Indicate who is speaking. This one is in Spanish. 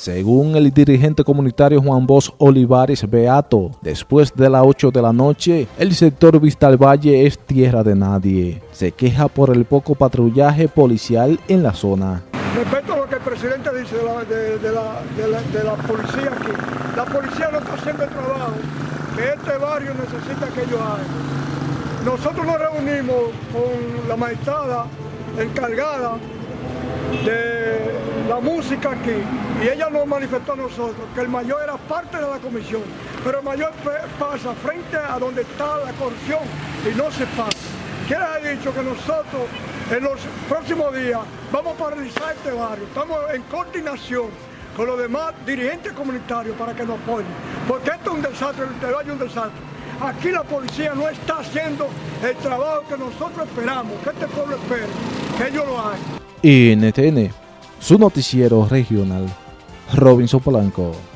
Speaker 1: Según el dirigente comunitario Juan Bos Olivares Beato, después de las 8 de la noche, el sector Vista al Valle es tierra de nadie. Se queja por el poco patrullaje policial en la zona.
Speaker 2: Respecto a lo que el presidente dice de la, de, la, policía aquí, la policía no está haciendo el trabajo que este barrio necesita que ellos hagan. Nosotros nos reunimos con la magistrada encargada de música aquí y ella nos manifestó a nosotros que el mayor era parte de la comisión, pero el mayor pasa frente a donde está la corrupción y no se pasa. ¿Quién ha dicho que nosotros en los próximos días vamos a paralizar este barrio? Estamos en coordinación con los demás dirigentes comunitarios para que nos apoyen, porque esto es un desastre, el valle es un desastre. Aquí la policía no está haciendo el trabajo que nosotros esperamos, que este pueblo espera, que ellos lo hagan.
Speaker 1: NTN, su noticiero regional, Robinson Polanco.